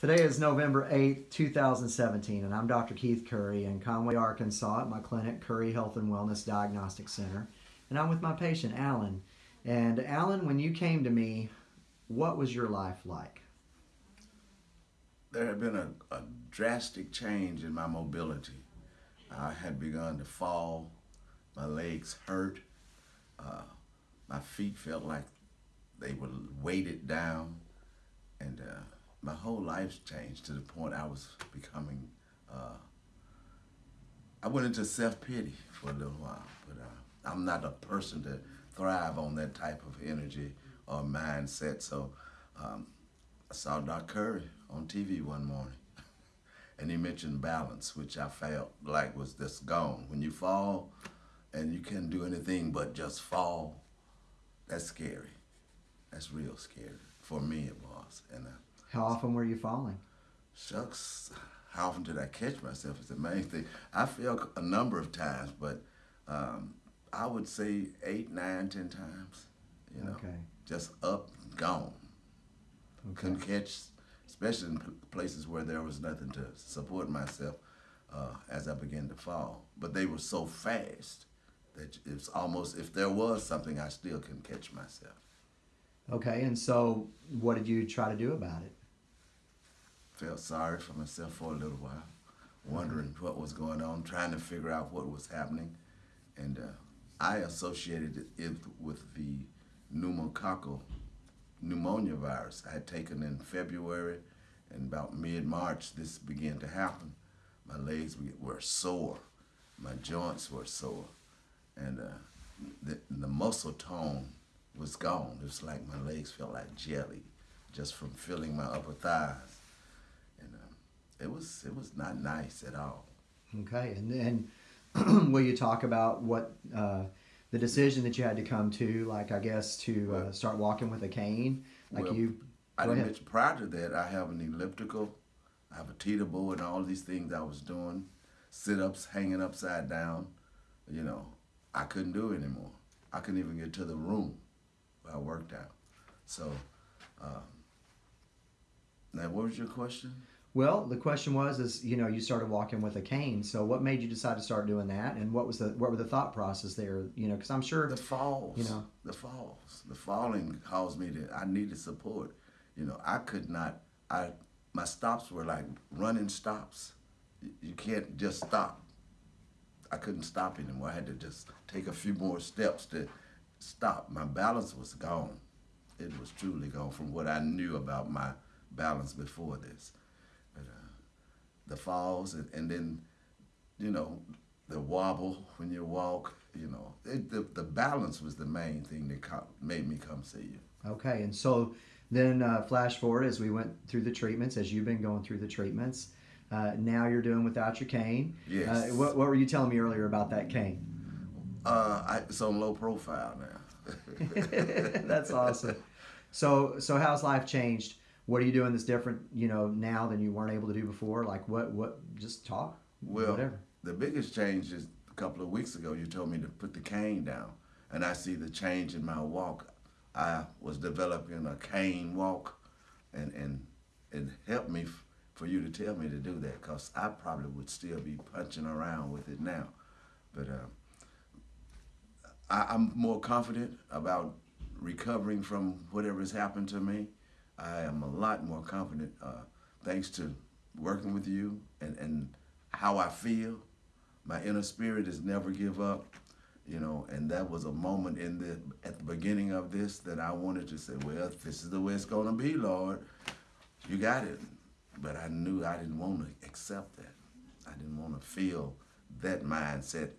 Today is November 8th, 2017, and I'm Dr. Keith Curry in Conway, Arkansas at my clinic, Curry Health and Wellness Diagnostic Center. And I'm with my patient, Alan. And Alan, when you came to me, what was your life like? There had been a, a drastic change in my mobility. I had begun to fall, my legs hurt, uh, my feet felt like they were weighted down, and uh, my whole life changed to the point I was becoming. Uh, I went into self pity for a little while, but uh, I'm not a person to thrive on that type of energy or mindset. So um, I saw Doc Curry on TV one morning, and he mentioned balance, which I felt like was just gone. When you fall and you can't do anything but just fall, that's scary. That's real scary. For me, it was. And uh, How often were you falling? shucks, how often did I catch myself is the main thing. I fell a number of times, but um, I would say eight, nine, ten times. You know, Okay. just up, gone. Okay. Couldn't catch, especially in places where there was nothing to support myself uh, as I began to fall. But they were so fast that it's almost if there was something, I still couldn't catch myself. Okay, and so what did you try to do about it? felt sorry for myself for a little while, wondering what was going on, trying to figure out what was happening. And uh, I associated it with the pneumococcal pneumonia virus I had taken in February, and about mid-March this began to happen. My legs were sore, my joints were sore, and uh, the, the muscle tone was gone. It was like my legs felt like jelly just from feeling my upper thighs and um, it was it was not nice at all. Okay, and then will you talk about what uh, the decision that you had to come to, like I guess to uh, start walking with a cane, like Well, you? I didn't mention prior to that I have an elliptical, I have a teeter board, and all these things I was doing, sit ups, hanging upside down. You know, I couldn't do it anymore. I couldn't even get to the room I worked out. So, um, now what was your question? Well, the question was, is you know, you started walking with a cane. So, what made you decide to start doing that, and what was the what were the thought process there? You know, because I'm sure. The falls, You know. the falls, the falling caused me to. I needed support. You know, I could not. I my stops were like running stops. You- You can't just stop. I couldn't stop anymore. I had to just take a few more steps to stop. My balance was gone. It was truly gone from what I knew about my balance before this. But uh, the falls and, and then, you know, the wobble when you walk. You know, it, the the balance was the main thing that made me come see you. Okay, and so then uh, flash forward as we went through the treatments, as you've been going through the treatments. Uh, now you're doing without your cane. Yes. Uh, what, what were you telling me earlier about that cane? Uh, I, it's on low profile now. That's awesome. So so how's life changed? What are you doing that's different, you know, now than you weren't able to do before? Like what what just talk? Well, Whatever. the biggest change is a couple of weeks ago. You told me to put the cane down, and I see the change in my walk. I was developing a cane walk, and and it helped me f- for you to tell me to do that, cause I probably would still be punching around with it now, but uh, I, I'm more confident about recovering from whatever has happened to me. I am a lot more confident uh, thanks to working with you and, and how I feel. My inner spirit is never give up, you know, and that was a moment in the at the beginning of this that I wanted to say, well, this is the way it's gonna be, Lord, you got it. But I knew I didn't want to accept that. I didn't want to feel that mindset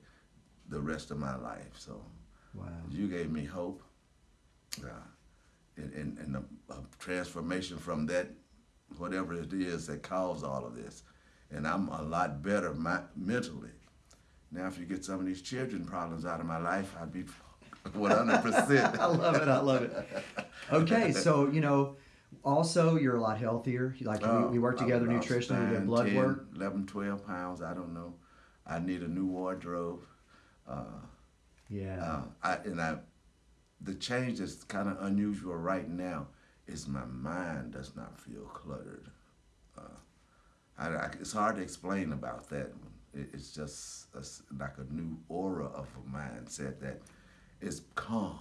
the rest of my life. So Wow. you gave me hope uh, and, and, and a, a transformation from that, whatever it is that caused all of this. And I'm a lot better my, mentally. Now, if you get some of these children problems out of my life, I'd be 100%. I love it. I love it. Okay, so you know, also you're a lot healthier. Like Oh, we, we work together nutritionally, we did blood 10, work. 11, 12 pounds, I don't know. I need a new wardrobe. Uh, Yeah. Uh, I, and I, the change that's kind of unusual right now is my mind does not feel cluttered. uh, I, I, it's hard to explain about that. It, it's just a like a new aura of a mindset that is calm,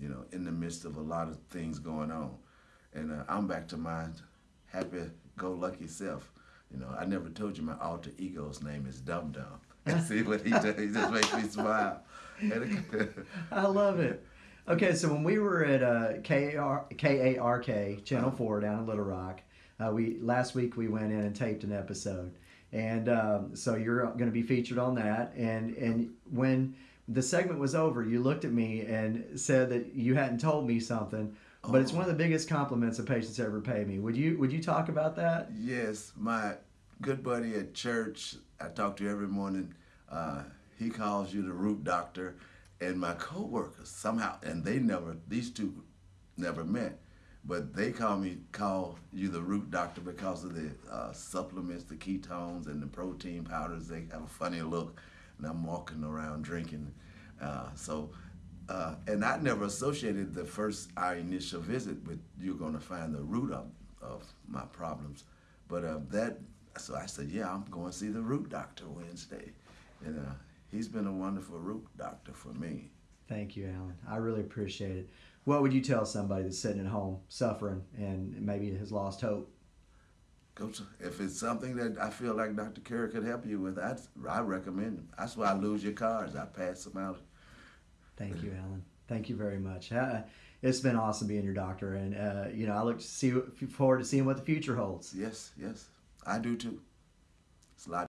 you know, in the midst of a lot of things going on. And uh, I'm back to my happy-go-lucky self. You know, I never told you my alter ego's name is Dum Dum. See what he does? He just makes me smile. I love it. Okay, so when we were at uh, KAR, KARK Channel Four down in Little Rock, uh, we last week we went in and taped an episode, and um, so you're going to be featured on that. And and when the segment was over, you looked at me and said that you hadn't told me something, but it's one of the biggest compliments a patient's ever paid me. Would you would you talk about that? Yes, my good buddy at church, I talk to every morning. Uh, he calls you the root doctor, and my coworkers somehow, and they never, these two never met, but they call me call you the root doctor because of the uh, supplements, the ketones, and the protein powders. They have a funny look, and I'm walking around drinking. Uh, so, uh, and I never associated the first our initial visit with you're going to find the root of, of my problems, but uh, that. So I said, yeah, I'm going to see the root doctor Wednesday, and uh, he's been a wonderful root doctor for me. Thank you, Alan. I really appreciate it. What would you tell somebody that's sitting at home suffering and maybe has lost hope? If it's something that I feel like Dr. Curry could help you with, I'd, I recommend. That's why I lose your cards. I pass them out. Thank you, Alan. Thank you very much. Uh, it's been awesome being your doctor, and uh, you know I look to see forward to seeing what the future holds. Yes, yes, I do too. It's a lot